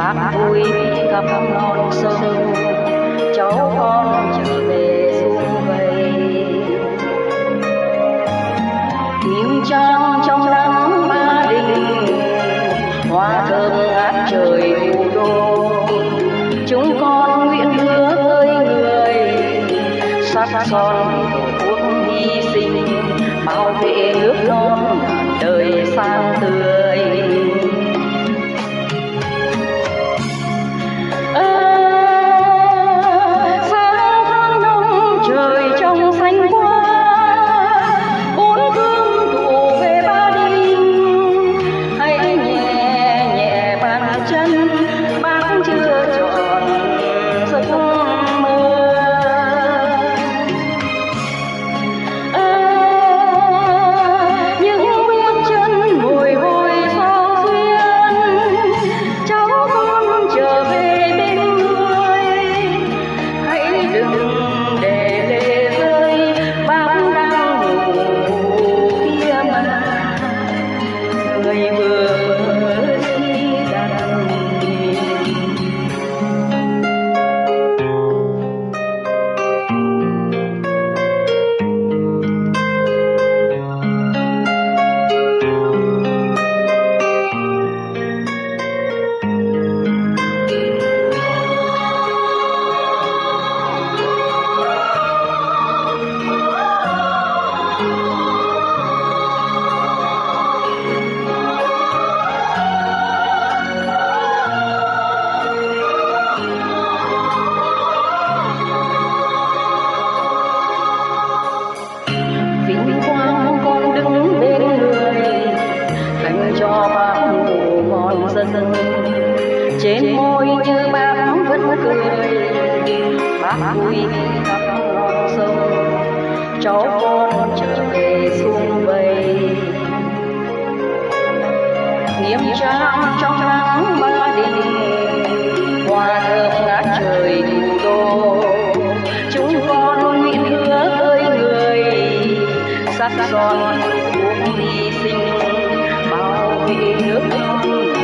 bác vui gặp non sông. Cháu con trở về xuông vầy kim trang trong nắng ba đình, hoa thơm ngát trời thủ đô. Chúng con nguyện hứa ơi người sắc son vẫn cười bác vui khắp non sông cháu con trở về xuông vầy nghiêm trang trong nắng ba đình hoa thơm ngát trời thủ đô chúng con nguyện hứa với người sắc son cuộc hy sinh bảo vệ nước non